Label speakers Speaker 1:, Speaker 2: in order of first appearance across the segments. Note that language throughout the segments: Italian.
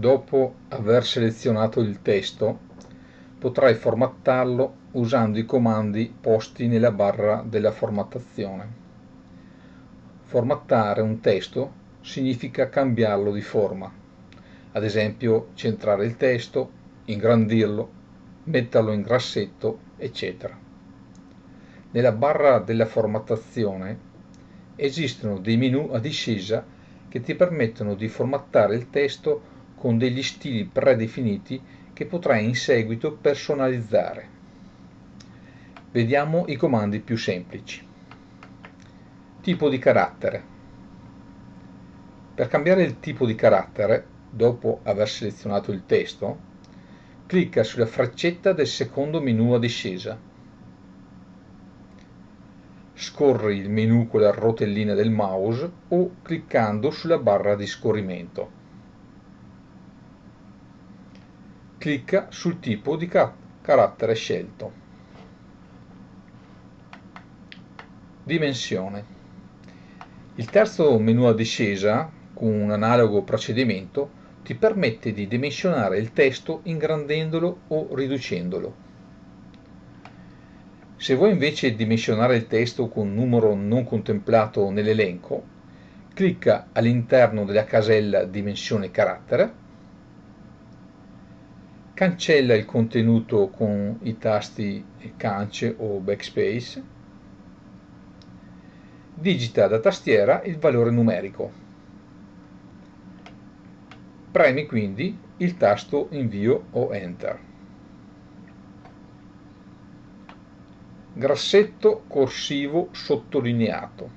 Speaker 1: Dopo aver selezionato il testo, potrai formattarlo usando i comandi posti nella barra della formattazione. Formattare un testo significa cambiarlo di forma, ad esempio centrare il testo, ingrandirlo, metterlo in grassetto, eccetera. Nella barra della formattazione esistono dei menu a discesa che ti permettono di formattare il testo con degli stili predefiniti che potrai in seguito personalizzare. Vediamo i comandi più semplici. Tipo di carattere. Per cambiare il tipo di carattere, dopo aver selezionato il testo, clicca sulla freccetta del secondo menu a discesa. Scorri il menu con la rotellina del mouse o cliccando sulla barra di scorrimento. Clicca sul tipo di carattere scelto. Dimensione. Il terzo menu a discesa, con un analogo procedimento, ti permette di dimensionare il testo ingrandendolo o riducendolo. Se vuoi invece dimensionare il testo con un numero non contemplato nell'elenco, clicca all'interno della casella Dimensione carattere cancella il contenuto con i tasti cance o backspace, digita da tastiera il valore numerico. Premi quindi il tasto invio o enter. Grassetto corsivo sottolineato.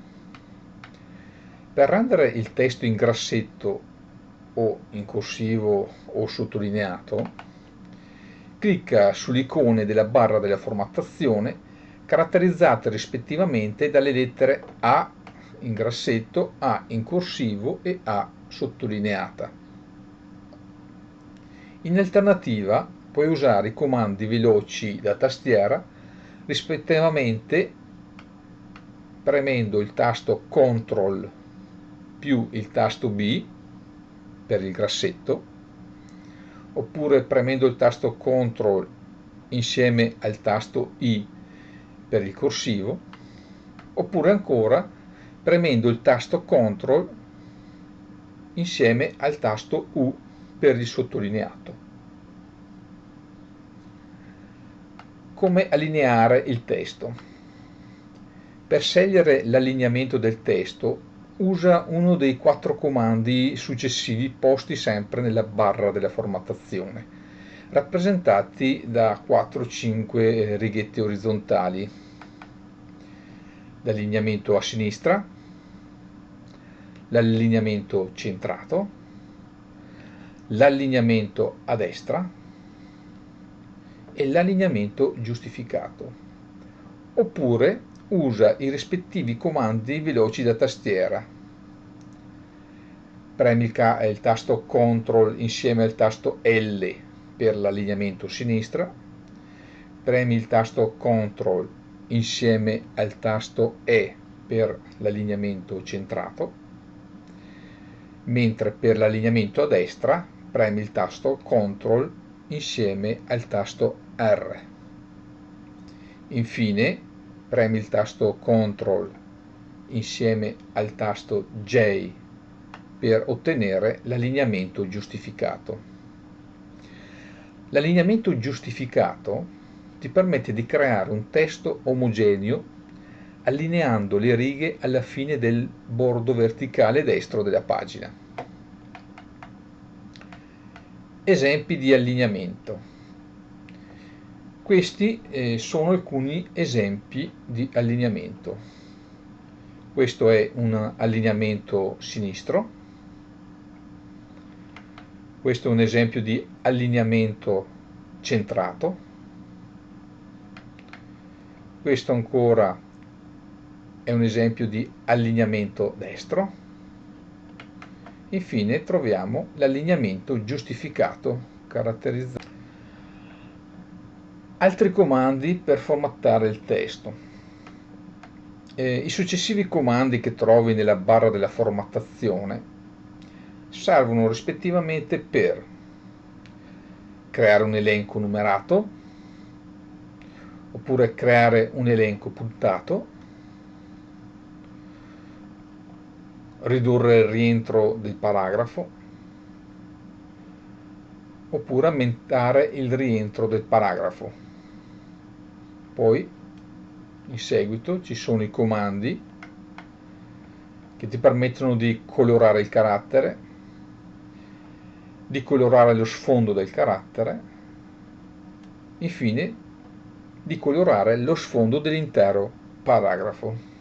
Speaker 1: Per rendere il testo in grassetto o in corsivo o sottolineato, clicca sulle icone della barra della formattazione caratterizzate rispettivamente dalle lettere A in grassetto, A in corsivo e A sottolineata. In alternativa puoi usare i comandi veloci da tastiera rispettivamente premendo il tasto CTRL più il tasto B per il grassetto oppure premendo il tasto CTRL insieme al tasto I per il corsivo, oppure ancora premendo il tasto CTRL insieme al tasto U per il sottolineato. Come allineare il testo? Per scegliere l'allineamento del testo usa uno dei quattro comandi successivi posti sempre nella barra della formattazione, rappresentati da 4-5 eh, righette orizzontali. L'allineamento a sinistra, l'allineamento centrato, l'allineamento a destra e l'allineamento giustificato. Oppure usa i rispettivi comandi veloci da tastiera. Premi il, tasto CTRL insieme al tasto L per l'allineamento sinistra, premi il tasto CTRL insieme al tasto E per l'allineamento centrato, mentre per l'allineamento a destra premi il tasto CTRL insieme al tasto R. Infine premi il tasto CTRL insieme al tasto J per ottenere l'allineamento giustificato. L'allineamento giustificato ti permette di creare un testo omogeneo allineando le righe alla fine del bordo verticale destro della pagina. Esempi di allineamento. Questi eh, sono alcuni esempi di allineamento. Questo è un allineamento sinistro. Questo è un esempio di allineamento centrato. Questo ancora è un esempio di allineamento destro. Infine troviamo l'allineamento giustificato caratterizzato altri comandi per formattare il testo. Eh, I successivi comandi che trovi nella barra della formattazione servono rispettivamente per creare un elenco numerato, oppure creare un elenco puntato, ridurre il rientro del paragrafo, oppure aumentare il rientro del paragrafo. Poi, in seguito, ci sono i comandi che ti permettono di colorare il carattere, di colorare lo sfondo del carattere, infine di colorare lo sfondo dell'intero paragrafo.